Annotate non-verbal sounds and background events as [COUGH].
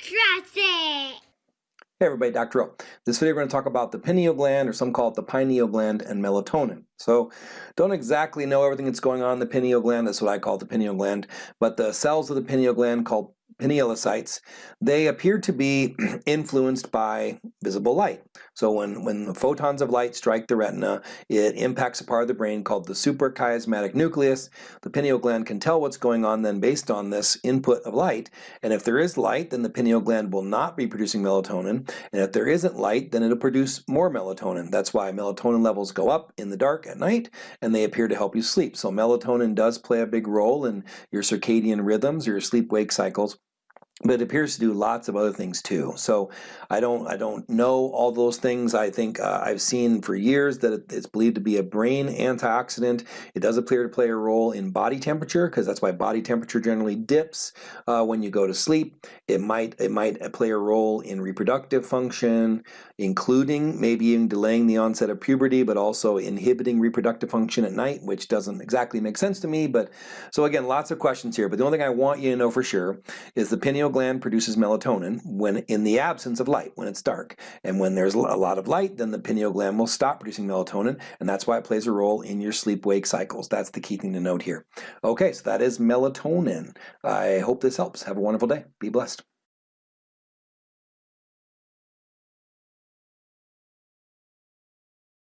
It. Hey everybody, Dr. O. This video we're going to talk about the pineal gland, or some call it the pineal gland, and melatonin. So don't exactly know everything that's going on in the pineal gland, that's what I call the pineal gland, but the cells of the pineal gland called pinealocytes, they appear to be [CLEARS THROAT] influenced by visible light. So when, when the photons of light strike the retina, it impacts a part of the brain called the suprachiasmatic nucleus. The pineal gland can tell what's going on then based on this input of light, and if there is light, then the pineal gland will not be producing melatonin, and if there isn't light, then it'll produce more melatonin. That's why melatonin levels go up in the dark at night, and they appear to help you sleep. So melatonin does play a big role in your circadian rhythms, your sleep-wake cycles but it appears to do lots of other things too. So I don't I don't know all those things. I think uh, I've seen for years that it's believed to be a brain antioxidant. It does appear to play a role in body temperature because that's why body temperature generally dips uh, when you go to sleep. It might it might play a role in reproductive function, including maybe even delaying the onset of puberty, but also inhibiting reproductive function at night, which doesn't exactly make sense to me. But so again, lots of questions here. But the only thing I want you to know for sure is the pineal gland produces melatonin when in the absence of light, when it's dark. And when there's a lot of light, then the pineal gland will stop producing melatonin, and that's why it plays a role in your sleep-wake cycles. That's the key thing to note here. Okay, so that is melatonin. I hope this helps. Have a wonderful day. Be blessed.